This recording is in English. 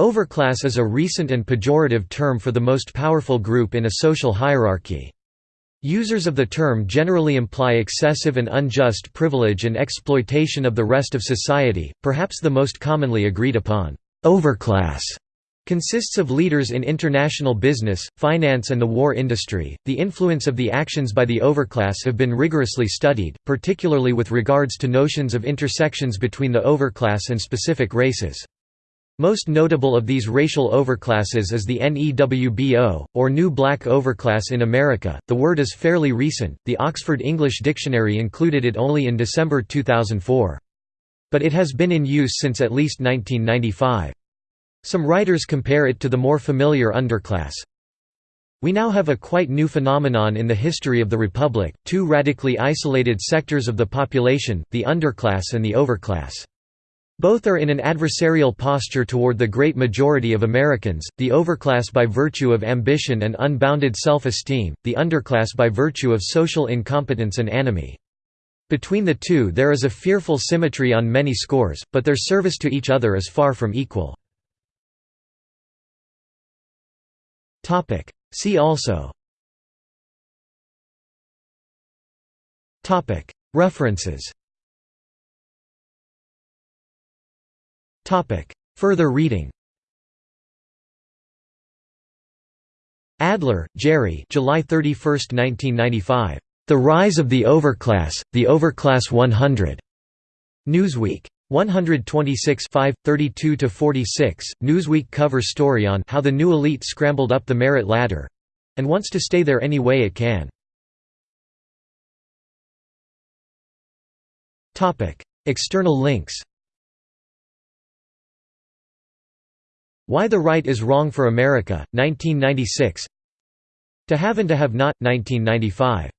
Overclass is a recent and pejorative term for the most powerful group in a social hierarchy. Users of the term generally imply excessive and unjust privilege and exploitation of the rest of society, perhaps the most commonly agreed upon, overclass consists of leaders in international business, finance and the war industry. The influence of the actions by the overclass have been rigorously studied, particularly with regards to notions of intersections between the overclass and specific races. Most notable of these racial overclasses is the NEWBO, or New Black Overclass in America. The word is fairly recent, the Oxford English Dictionary included it only in December 2004. But it has been in use since at least 1995. Some writers compare it to the more familiar underclass. We now have a quite new phenomenon in the history of the Republic, two radically isolated sectors of the population, the underclass and the overclass. Both are in an adversarial posture toward the great majority of Americans, the overclass by virtue of ambition and unbounded self-esteem, the underclass by virtue of social incompetence and anomie. Between the two there is a fearful symmetry on many scores, but their service to each other is far from equal. See also References Further reading Adler, Jerry July 31, 1995. The Rise of the Overclass, The Overclass 100. Newsweek. 126 32–46, Newsweek cover story on how the new elite scrambled up the merit ladder—and wants to stay there any way it can. External links Why the Right is Wrong for America, 1996 To Have and to Have Not, 1995